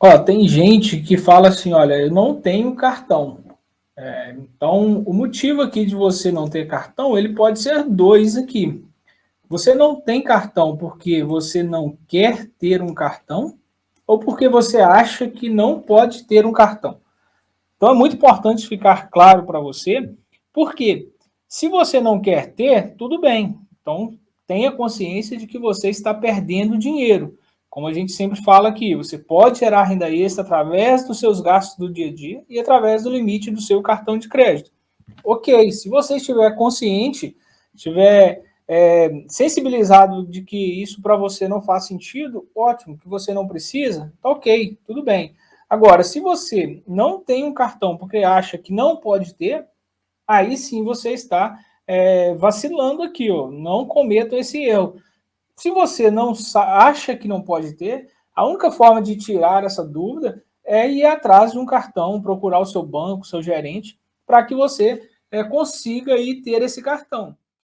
Ó, tem gente que fala assim, olha, eu não tenho cartão. É, então, o motivo aqui de você não ter cartão, ele pode ser dois aqui. Você não tem cartão porque você não quer ter um cartão ou porque você acha que não pode ter um cartão. Então, é muito importante ficar claro para você, porque se você não quer ter, tudo bem. Então, tenha consciência de que você está perdendo dinheiro. Como a gente sempre fala aqui, você pode gerar renda extra através dos seus gastos do dia a dia e através do limite do seu cartão de crédito. Ok, se você estiver consciente, estiver é, sensibilizado de que isso para você não faz sentido, ótimo, que você não precisa, tá ok, tudo bem. Agora, se você não tem um cartão porque acha que não pode ter, aí sim você está é, vacilando aqui, ó, não cometa esse erro. Se você não acha que não pode ter, a única forma de tirar essa dúvida é ir atrás de um cartão, procurar o seu banco, seu gerente, para que você é, consiga ir ter esse cartão.